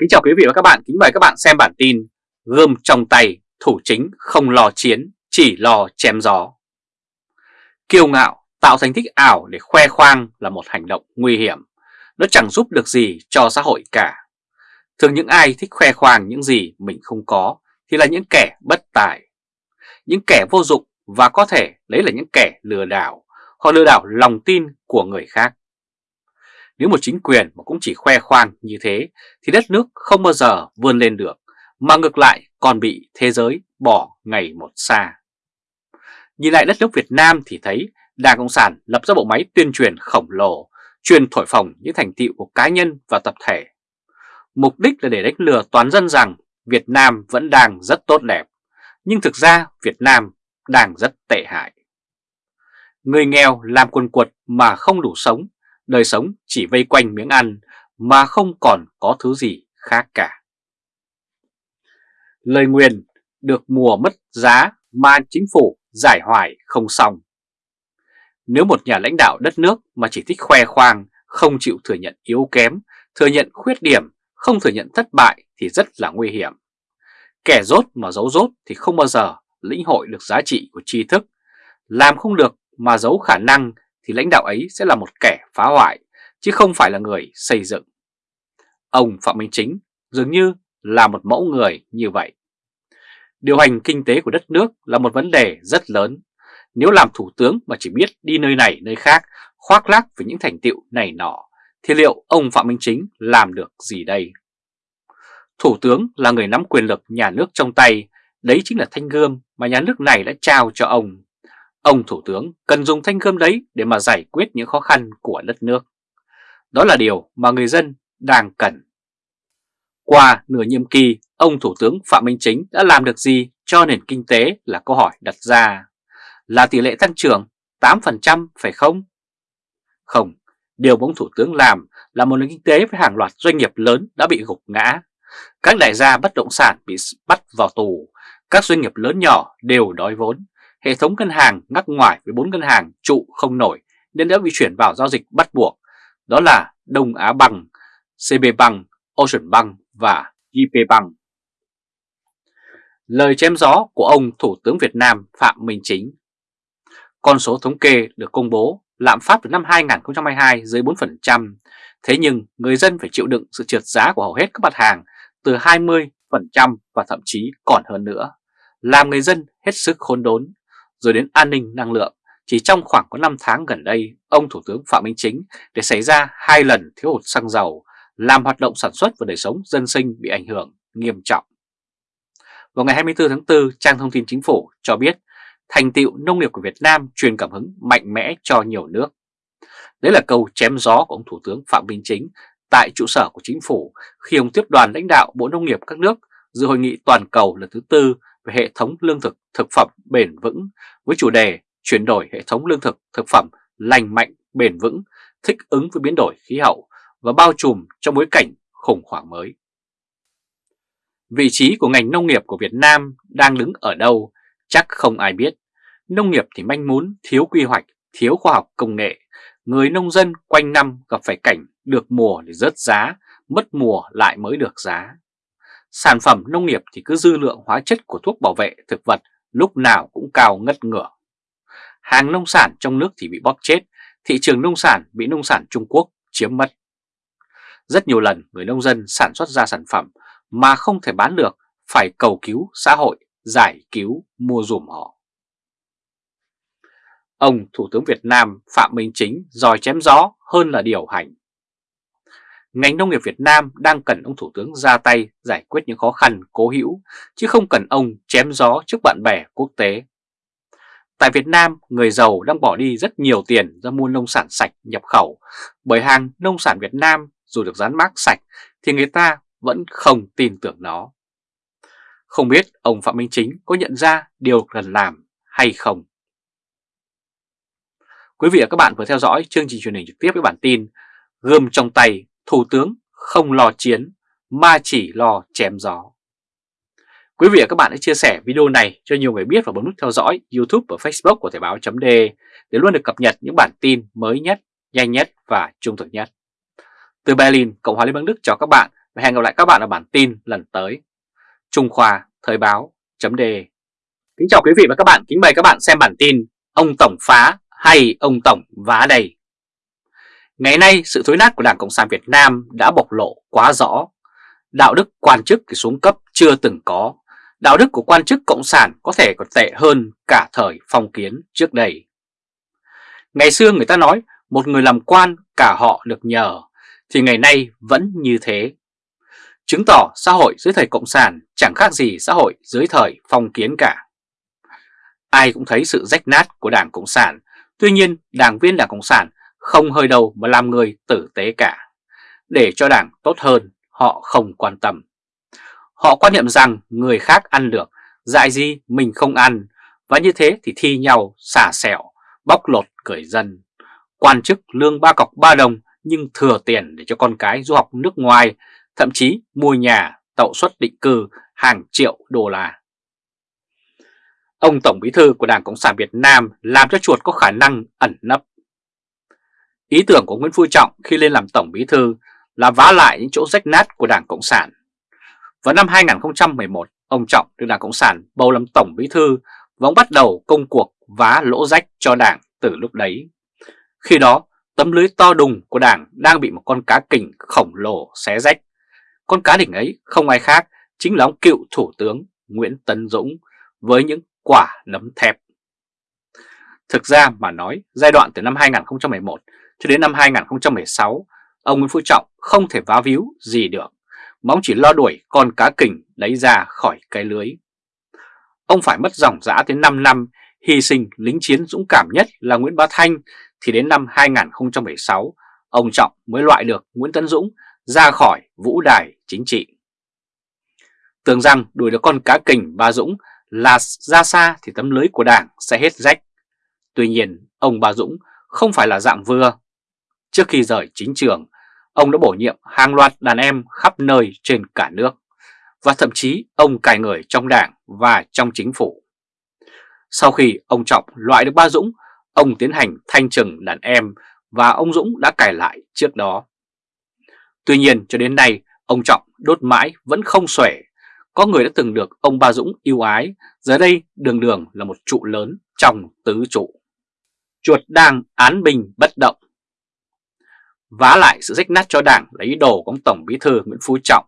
Kính chào quý vị và các bạn, kính mời các bạn xem bản tin Gươm trong tay, thủ chính không lo chiến, chỉ lo chém gió. Kiêu ngạo, tạo thành tích ảo để khoe khoang là một hành động nguy hiểm. Nó chẳng giúp được gì cho xã hội cả. Thường những ai thích khoe khoang những gì mình không có thì là những kẻ bất tài. Những kẻ vô dụng và có thể lấy là những kẻ lừa đảo. Họ lừa đảo lòng tin của người khác nếu một chính quyền mà cũng chỉ khoe khoang như thế thì đất nước không bao giờ vươn lên được, mà ngược lại còn bị thế giới bỏ ngày một xa. Nhìn lại đất nước Việt Nam thì thấy Đảng Cộng sản lập ra bộ máy tuyên truyền khổng lồ, truyền thổi phồng những thành tựu của cá nhân và tập thể. Mục đích là để đánh lừa toàn dân rằng Việt Nam vẫn đang rất tốt đẹp, nhưng thực ra Việt Nam đang rất tệ hại. Người nghèo làm quần quật mà không đủ sống đời sống chỉ vây quanh miếng ăn mà không còn có thứ gì khác cả. Lời nguyền được mùa mất giá mà chính phủ giải hoài không xong. Nếu một nhà lãnh đạo đất nước mà chỉ thích khoe khoang, không chịu thừa nhận yếu kém, thừa nhận khuyết điểm, không thừa nhận thất bại thì rất là nguy hiểm. Kẻ rốt mà giấu rốt thì không bao giờ lĩnh hội được giá trị của tri thức, làm không được mà giấu khả năng thì lãnh đạo ấy sẽ là một kẻ phá hoại, chứ không phải là người xây dựng. Ông Phạm Minh Chính dường như là một mẫu người như vậy. Điều hành kinh tế của đất nước là một vấn đề rất lớn. Nếu làm thủ tướng mà chỉ biết đi nơi này nơi khác, khoác lác với những thành tiệu này nọ, thì liệu ông Phạm Minh Chính làm được gì đây? Thủ tướng là người nắm quyền lực nhà nước trong tay, đấy chính là thanh gươm mà nhà nước này đã trao cho ông. Ông Thủ tướng cần dùng thanh gươm đấy để mà giải quyết những khó khăn của đất nước. Đó là điều mà người dân đang cần. Qua nửa nhiệm kỳ, ông Thủ tướng Phạm Minh Chính đã làm được gì cho nền kinh tế là câu hỏi đặt ra. Là tỷ lệ tăng trưởng 8% phải không? Không, điều ông Thủ tướng làm là một nền kinh tế với hàng loạt doanh nghiệp lớn đã bị gục ngã. Các đại gia bất động sản bị bắt vào tù, các doanh nghiệp lớn nhỏ đều đói vốn, hệ thống ngân hàng ngắc ngoài với bốn ngân hàng trụ không nổi nên đã bị chuyển vào giao dịch bắt buộc. Đó là Đông Á Bằng, CB Bank, Ocean Bank và JP Bank. Lời chém gió của ông Thủ tướng Việt Nam Phạm Minh Chính Con số thống kê được công bố lạm phát từ năm 2022 dưới 4%, thế nhưng người dân phải chịu đựng sự trượt giá của hầu hết các mặt hàng từ 20% và thậm chí còn hơn nữa, làm người dân hết sức khốn đốn rồi đến an ninh năng lượng. Chỉ trong khoảng có 5 tháng gần đây, ông Thủ tướng Phạm Minh Chính để xảy ra hai lần thiếu hụt xăng dầu, làm hoạt động sản xuất và đời sống dân sinh bị ảnh hưởng nghiêm trọng. Vào ngày 24 tháng 4, trang thông tin chính phủ cho biết thành tựu nông nghiệp của Việt Nam truyền cảm hứng mạnh mẽ cho nhiều nước. Đấy là câu chém gió của ông Thủ tướng Phạm Minh Chính tại trụ sở của chính phủ khi ông tiếp đoàn lãnh đạo Bộ Nông nghiệp các nước dự hội nghị toàn cầu lần thứ tư về hệ thống lương thực thực phẩm bền vững với chủ đề chuyển đổi hệ thống lương thực thực phẩm lành mạnh, bền vững, thích ứng với biến đổi khí hậu và bao trùm trong bối cảnh khủng hoảng mới. Vị trí của ngành nông nghiệp của Việt Nam đang đứng ở đâu chắc không ai biết. Nông nghiệp thì manh mún, thiếu quy hoạch, thiếu khoa học công nghệ. Người nông dân quanh năm gặp phải cảnh được mùa thì rớt giá, mất mùa lại mới được giá. Sản phẩm nông nghiệp thì cứ dư lượng hóa chất của thuốc bảo vệ thực vật lúc nào cũng cao ngất ngửa. Hàng nông sản trong nước thì bị bóp chết, thị trường nông sản bị nông sản Trung Quốc chiếm mất. Rất nhiều lần người nông dân sản xuất ra sản phẩm mà không thể bán được phải cầu cứu xã hội giải cứu mua dùm họ. Ông Thủ tướng Việt Nam Phạm Minh Chính dòi chém gió hơn là điều hành ngành nông nghiệp Việt Nam đang cần ông Thủ tướng ra tay giải quyết những khó khăn cố hữu, chứ không cần ông chém gió trước bạn bè quốc tế. Tại Việt Nam, người giàu đang bỏ đi rất nhiều tiền ra mua nông sản sạch nhập khẩu, bởi hàng nông sản Việt Nam dù được dán mác sạch thì người ta vẫn không tin tưởng nó. Không biết ông Phạm Minh Chính có nhận ra điều cần làm hay không? Quý vị và các bạn vừa theo dõi chương trình truyền hình trực tiếp với bản tin Gươm trong tay Thủ tướng không lo chiến mà chỉ lo chém gió. Quý vị và các bạn hãy chia sẻ video này cho nhiều người biết và bấm nút theo dõi YouTube và Facebook của Thời báo .d để luôn được cập nhật những bản tin mới nhất, nhanh nhất và trung thực nhất. Từ Berlin, Cộng hòa Liên bang Đức chào các bạn và hẹn gặp lại các bạn ở bản tin lần tới. Trung Khoa Thời báo .d Kính chào quý vị và các bạn, kính mời các bạn xem bản tin Ông Tổng phá hay ông Tổng vá đầy Ngày nay, sự thối nát của Đảng Cộng sản Việt Nam đã bộc lộ quá rõ. Đạo đức quan chức xuống cấp chưa từng có. Đạo đức của quan chức Cộng sản có thể còn tệ hơn cả thời phong kiến trước đây. Ngày xưa người ta nói, một người làm quan, cả họ được nhờ. Thì ngày nay vẫn như thế. Chứng tỏ xã hội dưới thời Cộng sản chẳng khác gì xã hội dưới thời phong kiến cả. Ai cũng thấy sự rách nát của Đảng Cộng sản. Tuy nhiên, đảng viên Đảng Cộng sản không hơi đầu mà làm người tử tế cả. Để cho đảng tốt hơn, họ không quan tâm. Họ quan niệm rằng người khác ăn được, Dại gì mình không ăn. Và như thế thì thi nhau, xả xẻo Bóc lột cởi dân. Quan chức lương ba cọc ba đồng, Nhưng thừa tiền để cho con cái du học nước ngoài, Thậm chí mua nhà, tậu suất định cư, hàng triệu đô la. Ông Tổng Bí Thư của Đảng Cộng sản Việt Nam làm cho chuột có khả năng ẩn nấp. Ý tưởng của Nguyễn Phú Trọng khi lên làm Tổng Bí Thư là vá lại những chỗ rách nát của Đảng Cộng sản. Vào năm 2011, ông Trọng được Đảng Cộng sản bầu làm Tổng Bí Thư và ông bắt đầu công cuộc vá lỗ rách cho Đảng từ lúc đấy. Khi đó, tấm lưới to đùng của Đảng đang bị một con cá kình khổng lồ xé rách. Con cá đỉnh ấy không ai khác chính là ông cựu Thủ tướng Nguyễn Tấn Dũng với những quả nấm thép. Thực ra mà nói, giai đoạn từ năm 2011 cho đến năm 2016, ông Nguyễn Phú Trọng không thể vá víu gì được, mà ông chỉ lo đuổi con cá kình lấy ra khỏi cái lưới. Ông phải mất dòng dã tới 5 năm, hy sinh lính chiến dũng cảm nhất là Nguyễn Bá Thanh, thì đến năm 2016, ông Trọng mới loại được Nguyễn Tấn Dũng ra khỏi vũ đài chính trị. Tưởng rằng đuổi được con cá kình Ba Dũng là ra xa thì tấm lưới của đảng sẽ hết rách. Tuy nhiên, ông Ba Dũng không phải là dạng vừa. Trước khi rời chính trường, ông đã bổ nhiệm hàng loạt đàn em khắp nơi trên cả nước. Và thậm chí ông cài người trong đảng và trong chính phủ. Sau khi ông Trọng loại được Ba Dũng, ông tiến hành thanh trừng đàn em và ông Dũng đã cài lại trước đó. Tuy nhiên cho đến nay, ông Trọng đốt mãi vẫn không xuể có người đã từng được ông Ba Dũng yêu ái, giờ đây đường đường là một trụ lớn trong tứ trụ. Chuột đang án bình bất động. Vá lại sự rách nát cho đảng lấy đồ của ông Tổng Bí Thư Nguyễn Phú Trọng.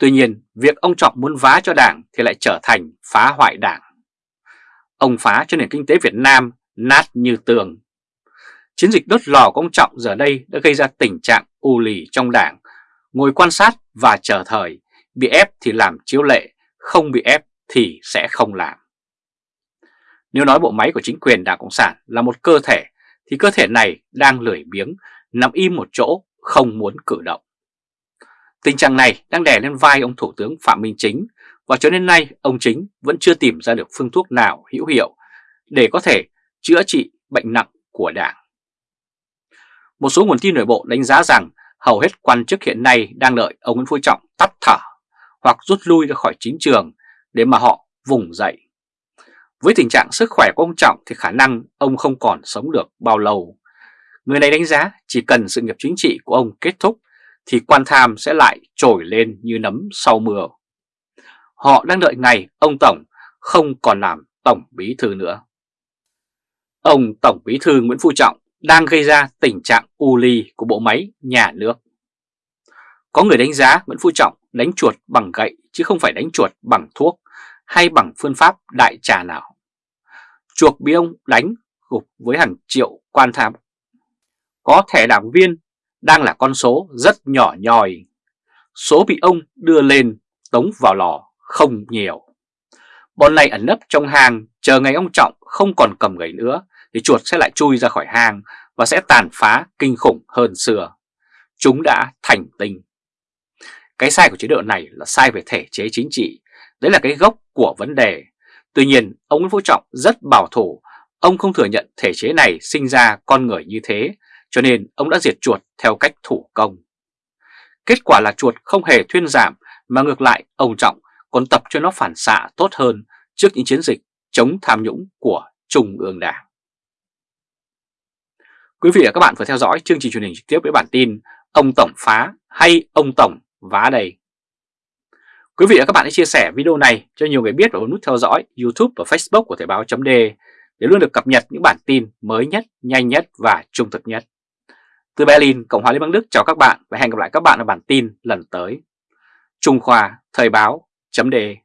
Tuy nhiên, việc ông Trọng muốn vá cho đảng thì lại trở thành phá hoại đảng. Ông phá cho nền kinh tế Việt Nam nát như tường. Chiến dịch đốt lò của ông Trọng giờ đây đã gây ra tình trạng u lì trong đảng, ngồi quan sát và chờ thời Bị ép thì làm chiếu lệ, không bị ép thì sẽ không làm. Nếu nói bộ máy của chính quyền Đảng Cộng sản là một cơ thể, thì cơ thể này đang lười biếng, nằm im một chỗ, không muốn cử động. Tình trạng này đang đè lên vai ông Thủ tướng Phạm Minh Chính và cho đến nay ông Chính vẫn chưa tìm ra được phương thuốc nào hữu hiệu để có thể chữa trị bệnh nặng của Đảng. Một số nguồn tin nội bộ đánh giá rằng hầu hết quan chức hiện nay đang đợi ông Nguyễn Phú Trọng tắt thở hoặc rút lui ra khỏi chính trường để mà họ vùng dậy. Với tình trạng sức khỏe của ông Trọng thì khả năng ông không còn sống được bao lâu. Người này đánh giá chỉ cần sự nghiệp chính trị của ông kết thúc, thì quan tham sẽ lại trồi lên như nấm sau mưa. Họ đang đợi ngày ông Tổng không còn làm Tổng Bí Thư nữa. Ông Tổng Bí Thư Nguyễn Phú Trọng đang gây ra tình trạng u ly của bộ máy, nhà nước. Có người đánh giá Nguyễn Phú Trọng đánh chuột bằng gậy chứ không phải đánh chuột bằng thuốc hay bằng phương pháp đại trà nào. Chuột bị ông đánh gục với hàng triệu quan tham. Có thẻ đảng viên đang là con số rất nhỏ nhòi. Số bị ông đưa lên tống vào lò không nhiều. Bọn này ẩn nấp trong hang chờ ngày ông Trọng không còn cầm gậy nữa thì chuột sẽ lại chui ra khỏi hang và sẽ tàn phá kinh khủng hơn xưa. Chúng đã thành tinh. Cái sai của chế độ này là sai về thể chế chính trị, đấy là cái gốc của vấn đề. Tuy nhiên, ông Nguyễn Phú Trọng rất bảo thủ, ông không thừa nhận thể chế này sinh ra con người như thế, cho nên ông đã diệt chuột theo cách thủ công. Kết quả là chuột không hề thuyên giảm, mà ngược lại ông Trọng còn tập cho nó phản xạ tốt hơn trước những chiến dịch chống tham nhũng của Trung ương Đảng. Quý vị và các bạn vừa theo dõi chương trình truyền hình trực tiếp với bản tin Ông Tổng phá hay ông Tổng vá đầy Quý vị và các bạn hãy chia sẻ video này cho nhiều người biết và bấm nút theo dõi YouTube và Facebook của Thời báo .de để luôn được cập nhật những bản tin mới nhất, nhanh nhất và trung thực nhất. Từ Berlin, Cộng hòa Liên bang Đức chào các bạn và hẹn gặp lại các bạn ở bản tin lần tới. Trung Khoa Thời báo Chấm đề.